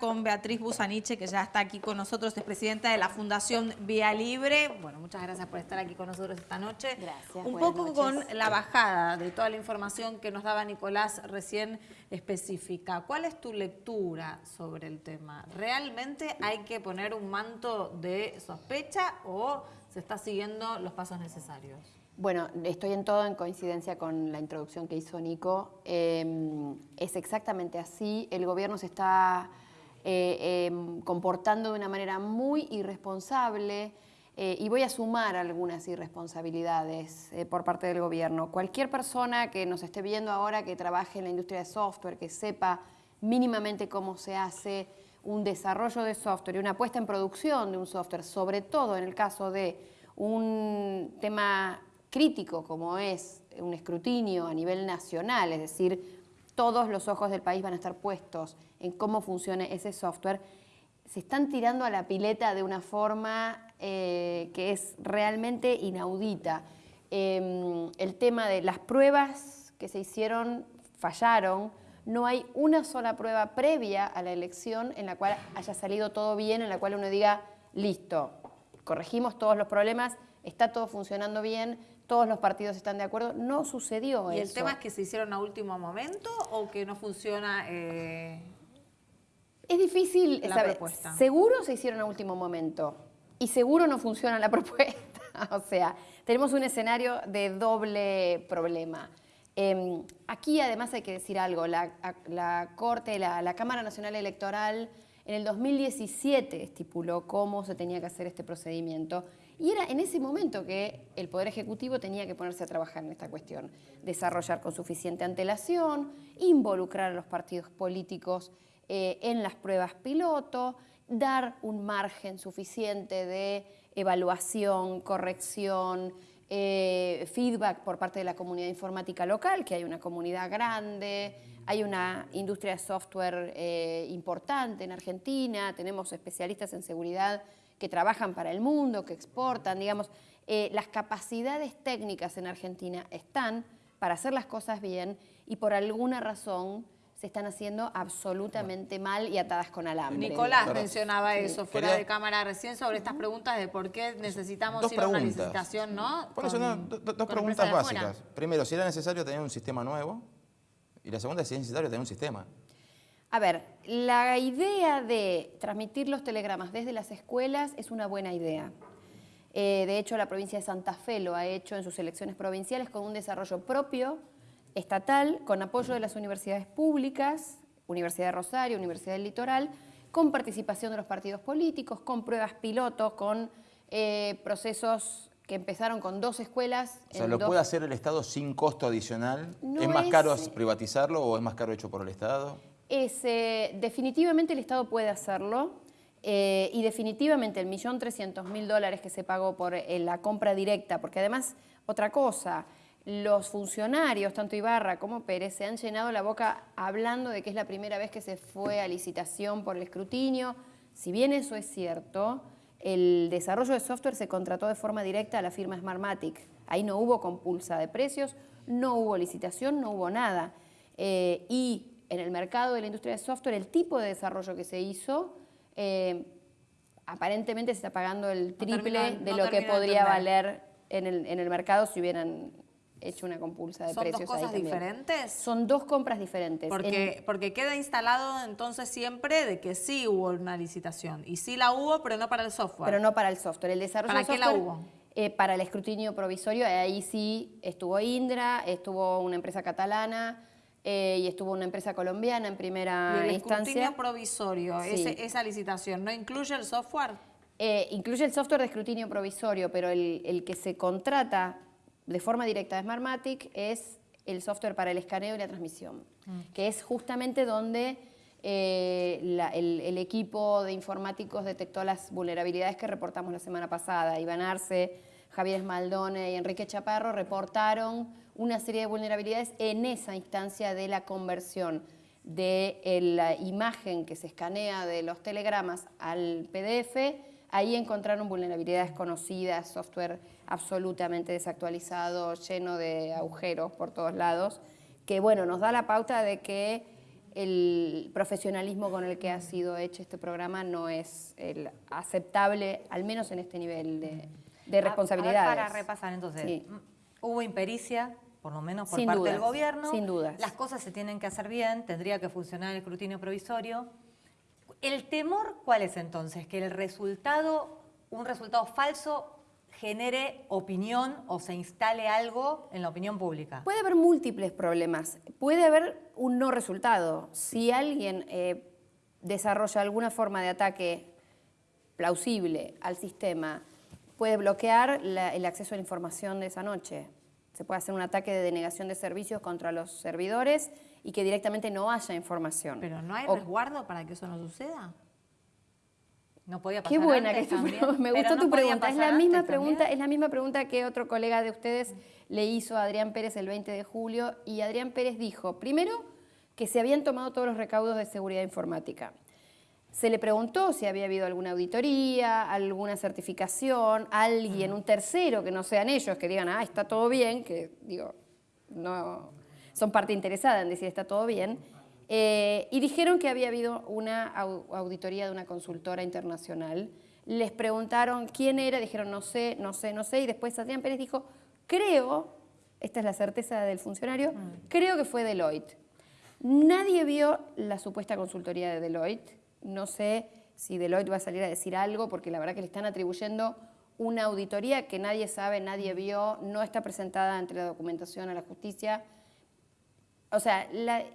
con Beatriz Busaniche, que ya está aquí con nosotros, es presidenta de la Fundación Vía Libre. Bueno, muchas gracias por estar aquí con nosotros esta noche. Gracias. Un poco con la bajada de toda la información que nos daba Nicolás recién específica. ¿Cuál es tu lectura sobre el tema? ¿Realmente hay que poner un manto de sospecha o se está siguiendo los pasos necesarios? Bueno, estoy en todo en coincidencia con la introducción que hizo Nico. Em, es exactamente así. El gobierno se está eh, em, comportando de una manera muy irresponsable eh, y voy a sumar algunas irresponsabilidades eh, por parte del gobierno. Cualquier persona que nos esté viendo ahora que trabaje en la industria de software, que sepa mínimamente cómo se hace un desarrollo de software y una puesta en producción de un software, sobre todo en el caso de un tema crítico como es un escrutinio a nivel nacional, es decir, todos los ojos del país van a estar puestos en cómo funciona ese software, se están tirando a la pileta de una forma eh, que es realmente inaudita. Em, el tema de las pruebas que se hicieron fallaron, no hay una sola prueba previa a la elección en la cual haya salido todo bien, en la cual uno diga, listo, corregimos todos los problemas, está todo funcionando bien, todos los partidos están de acuerdo. No sucedió ¿Y eso. el tema es que se hicieron a último momento o que no funciona eh, Es difícil la saber. propuesta? Seguro se hicieron a último momento y seguro no funciona la propuesta. o sea, tenemos un escenario de doble problema. Em, aquí además hay que decir algo, la, la Corte, la, la Cámara Nacional Electoral en el 2017 estipuló cómo se tenía que hacer este procedimiento y era en ese momento que el Poder Ejecutivo tenía que ponerse a trabajar en esta cuestión, desarrollar con suficiente antelación, involucrar a los partidos políticos eh, en las pruebas piloto, dar un margen suficiente de evaluación, corrección, eh, feedback por parte de la comunidad informática local, que hay una comunidad grande, hay una industria de software eh, importante en Argentina, tenemos especialistas en seguridad que trabajan para el mundo, que exportan, digamos, eh, las capacidades técnicas en Argentina están para hacer las cosas bien y por alguna razón se están haciendo absolutamente mal y atadas con alambre. Nicolás mencionaba eso fuera de cámara recién sobre estas preguntas de por qué necesitamos ir a una licitación, ¿no? Por eso, dos preguntas básicas. Primero, si era necesario tener un sistema nuevo y la segunda, si es necesario tener un sistema. A ver, la idea de transmitir los telegramas desde las escuelas es una buena idea. Eh, de hecho, la provincia de Santa Fe lo ha hecho en sus elecciones provinciales con un desarrollo propio, estatal, con apoyo de las universidades públicas, Universidad de Rosario, Universidad del Litoral, con participación de los partidos políticos, con pruebas pilotos, con eh, procesos que empezaron con dos escuelas. O sea, ¿lo puede hacer el Estado sin costo adicional? ¿Es más caro privatizarlo o es más caro hecho por el Estado? Eh, definitivamente el Estado puede hacerlo eh, y definitivamente el millón trescientos mil dólares que se pagó por eh, la compra directa, porque además, otra cosa, los funcionarios, tanto Ibarra como Pérez, se han llenado la boca hablando de que es la primera vez que se fue a licitación por el escrutinio. Si bien eso es cierto, el desarrollo de software se contrató de forma directa a la firma Smartmatic. Ahí no hubo compulsa de precios, no hubo licitación, no hubo nada. y en el mercado de la industria de software, el tipo de desarrollo que se hizo, eh, aparentemente se está pagando el triple de lo que podría valer en el, mercado si hubieran hecho una compulsa de precios. ¿Son dos cosas diferentes? Son dos compras diferentes. Porque, porque queda instalado entonces siempre de que sí hubo una licitación. Y sí la hubo, pero no para el software. Pero no para el software. El desarrollo ¿Para qué la hubo? Eh, para el escrutinio provisorio, ahí sí estuvo Indra, estuvo una empresa catalana, eh, y estuvo una empresa colombiana en primera ¿Y el instancia. provisorio, esa licitación, ¿no incluye el software? Eh, incluye el software de escrutinio provisorio, pero el, que se contrata de forma directa de Smartmatic es el software para el escaneo y la transmisión, mm. que es justamente donde eh, el, equipo de informáticos detectó las vulnerabilidades que reportamos la semana pasada. Iván Arce, Javier Esmaldone y Enrique Chaparro reportaron una serie de vulnerabilidades en esa instancia de la conversión de la imagen que se escanea de los telegramas al PDF, ahí encontraron vulnerabilidades conocidas, software absolutamente desactualizado, lleno de agujeros por todos lados, que bueno, nos da la pauta de que el profesionalismo con el que ha sido hecho este programa no es el aceptable, al menos en este nivel de, de responsabilidades. para repasar entonces, hubo impericia, por lo menos por parte del gobierno. Sin dudas. Las cosas se tienen que hacer bien, tendría que funcionar el escrutinio provisorio. ¿El temor cuál es entonces? Que el resultado, un resultado falso, genere opinión o se instale algo en la opinión pública. Puede haber múltiples problemas. Puede haber un no resultado. Si alguien eh, desarrolla alguna forma de ataque plausible al sistema, puede bloquear el acceso a la información de esa noche. Se puede hacer un ataque de denegación de servicios contra los servidores y que directamente no haya información. ¿Pero no hay resguardo para que eso no suceda? No podía pasar Qué buena que Me gustó tu pregunta. Es la misma pregunta, es la misma pregunta que otro colega de ustedes le hizo a Adrián Pérez el 20 de julio y Adrián Pérez dijo, primero, que se habían tomado todos los recaudos de seguridad informática. Se le preguntó si había habido alguna auditoría, alguna certificación, alguien, un tercero que no sean ellos, que digan, ah, está todo bien, que digo, no son parte interesada en decir está todo bien. Eh, y dijeron que había habido una auditoría de una consultora internacional. Les preguntaron quién era, dijeron no sé, no sé, no sé, y después Adrián Pérez dijo, creo, esta es la certeza del funcionario, mm. creo que fue Deloitte. Nadie vio la supuesta consultoría de Deloitte, no sé si Deloitte va a salir a decir algo, porque la verdad que le están atribuyendo una auditoría que nadie sabe, nadie vio, no está presentada entre la documentación a la justicia. O sea,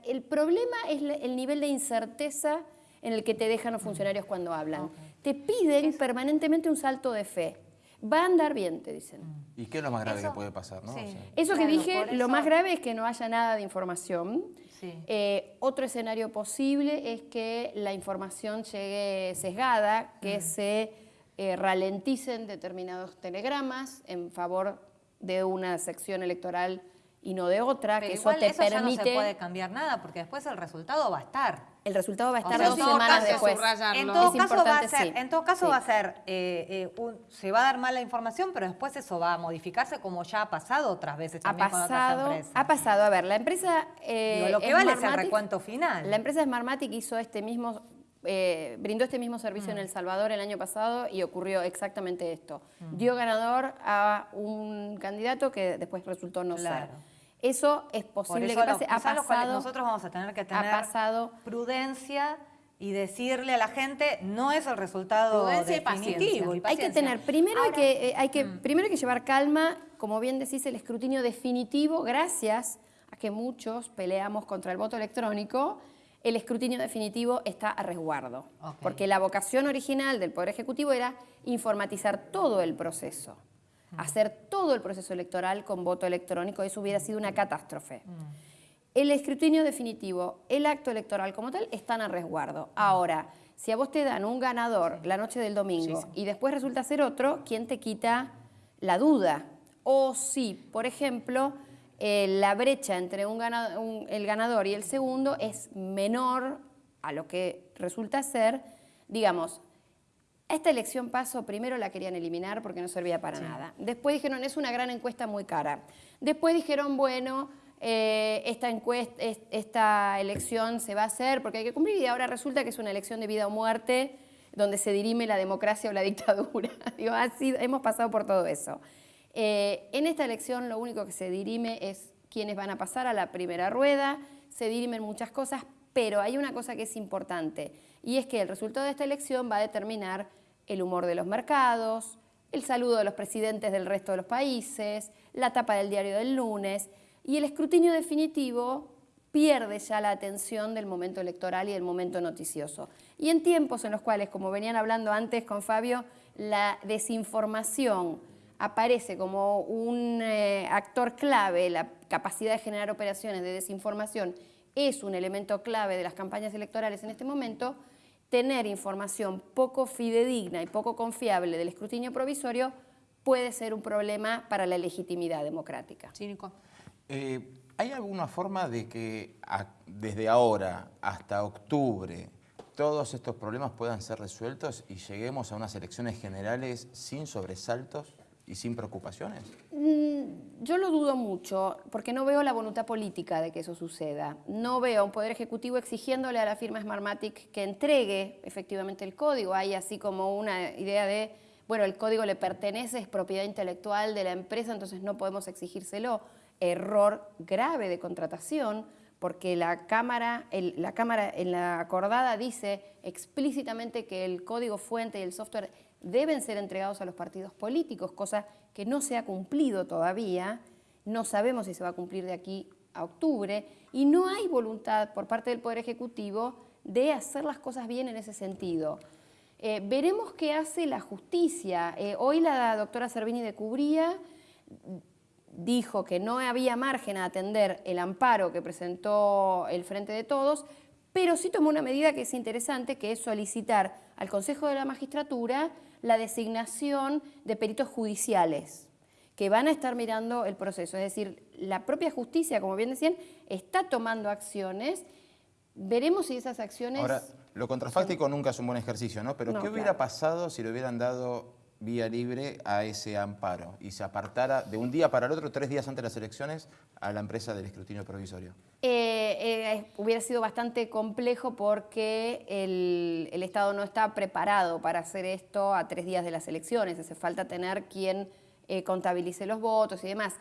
el problema es el nivel de incerteza en el que te dejan los funcionarios cuando hablan. Te piden permanentemente un salto de fe. Va a andar bien, te dicen. ¿Y qué es lo más grave que puede pasar? ¿no? eso que dije, lo más grave es que no haya nada de información. Eh, otro escenario posible es que la información llegue sesgada, que se eh, ralenticen determinados telegramas en favor de una sección electoral y no de otra, que eso te permite... Ya no se puede cambiar nada, porque después el resultado va a estar. El resultado va a estar dos semanas después. En todo, caso va a ser, en todo caso va a ser, eh, se va a dar mala información, pero después eso va a modificarse como ya ha pasado otras veces también ha pasado, Ha pasado, a ver, la empresa... Eh, lo que vale es el recuento final. La empresa Smartmatic hizo este mismo eh, brindó este mismo servicio en mm. El Salvador el año pasado y ocurrió exactamente esto. Mm. Dio ganador a un candidato que después resultó no ser. Eso es posible que pase. Ha pasado, nosotros vamos a tener que tener prudencia y decirle a la gente no es el resultado definitivo. hay que tener, primero hay que, eh, hay que, mm. primero hay que llevar calma, como bien decís, el escrutinio definitivo, gracias a que muchos peleamos contra el voto electrónico, el escrutinio definitivo está a resguardo. Porque la vocación original del Poder Ejecutivo era informatizar todo el proceso hacer todo el proceso electoral con voto electrónico, eso hubiera sido una catástrofe. El escrutinio definitivo, el acto electoral como tal, están a resguardo. Ahora, si a vos te dan un ganador la noche del domingo y después resulta ser otro, ¿quién te quita la duda? O si, por ejemplo, eh, la brecha entre el ganador y el segundo es menor a lo que resulta ser, digamos, esta elección paso primero la querían eliminar porque no servía para nada. Después dijeron, es una gran encuesta muy cara. Después dijeron, bueno, eh, esta, encuesta, esta elección se va a hacer porque hay que cumplir y ahora resulta que es una elección de vida o muerte donde se dirime la democracia o la dictadura. Digo, así, hemos pasado por todo eso. Eh, en esta elección lo único que se dirime es quiénes van a pasar a la primera rueda, se dirimen muchas cosas, pero hay una cosa que es importante y es que el resultado de esta elección va a determinar el humor de los mercados, el saludo de los presidentes del resto de los países, la tapa del diario del lunes y el escrutinio definitivo pierde ya la atención del momento electoral y del momento noticioso. Y en tiempos en los cuales, como venían hablando antes con Fabio, la desinformación aparece como un eh, actor clave, la capacidad de generar operaciones de desinformación es un elemento clave de las campañas electorales en este momento, tener información poco fidedigna y poco confiable del escrutinio provisorio puede ser un problema para la legitimidad democrática. Eh, ¿Hay alguna forma de que desde ahora hasta octubre todos estos problemas puedan ser resueltos y lleguemos a unas elecciones generales sin sobresaltos y sin preocupaciones? Mm, yo lo dudo mucho porque no veo la voluntad política de que eso suceda. No veo un Poder Ejecutivo exigiéndole a la firma Smartmatic que entregue efectivamente el código. Hay así como una idea de, bueno, el código le pertenece, es propiedad intelectual de la empresa, entonces no podemos exigírselo. Error grave de contratación porque la Cámara, la Cámara en la acordada dice explícitamente que el código fuente y el software deben ser entregados a los partidos políticos, cosa que no se ha cumplido todavía, no sabemos si se va a cumplir de aquí a octubre, y no hay voluntad por parte del Poder Ejecutivo de hacer las cosas bien en ese sentido. Eh, veremos qué hace la justicia. Eh, hoy la doctora Servini de Cubría dijo que no había margen a atender el amparo que presentó el Frente de Todos, pero sí tomó una medida que es interesante, que es solicitar al Consejo de la Magistratura la designación de peritos judiciales que van a estar mirando el proceso. Es decir, la propia justicia, como bien decían, está tomando acciones. Veremos si esas acciones... Ahora, lo contrafáctico nunca es un buen ejercicio, ¿no? Pero ¿qué hubiera pasado si le hubieran dado vía libre a ese amparo y se apartara de un día para el otro, tres días antes de las elecciones, a la empresa del escrutinio provisorio? Eh, eh, hubiera sido bastante complejo porque el, el, Estado no está preparado para hacer esto a tres días de las elecciones. Hace falta tener quien eh, contabilice los votos y demás.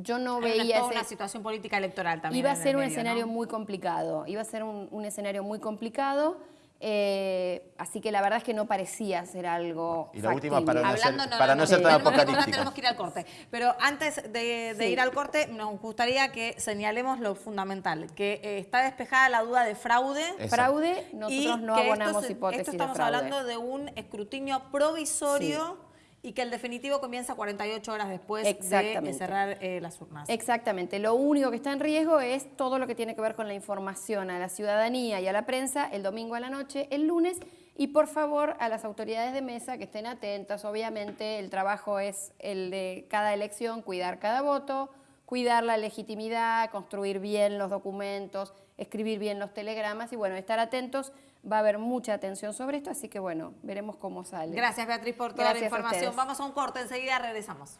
Yo no veía... Toda una situación política electoral también. Iba a ser un escenario muy complicado. Iba a ser un, un escenario muy complicado. Eh, así que la verdad es que no parecía ser algo Y la última, para no, ser, para no, ser tan apocalíptica. Tenemos que ir al corte. Pero antes de, ir al corte, nos gustaría que señalemos lo fundamental, que eh, está despejada la duda de fraude. Fraude, nosotros no abonamos hipótesis esto estamos hablando de un escrutinio provisorio y que el definitivo comienza 48 horas después de cerrar eh, las urnas. Exactamente. Lo único que está en riesgo es todo lo que tiene que ver con la información a la ciudadanía y a la prensa el domingo a la noche, el lunes, y por favor a las autoridades de mesa que estén atentas. Obviamente el trabajo es el de cada elección, cuidar cada voto, cuidar la legitimidad, construir bien los documentos, escribir bien los telegramas y bueno, estar atentos va a haber mucha atención sobre esto, así que bueno, veremos cómo sale. Gracias Beatriz por toda la información. Vamos a un corte, enseguida regresamos.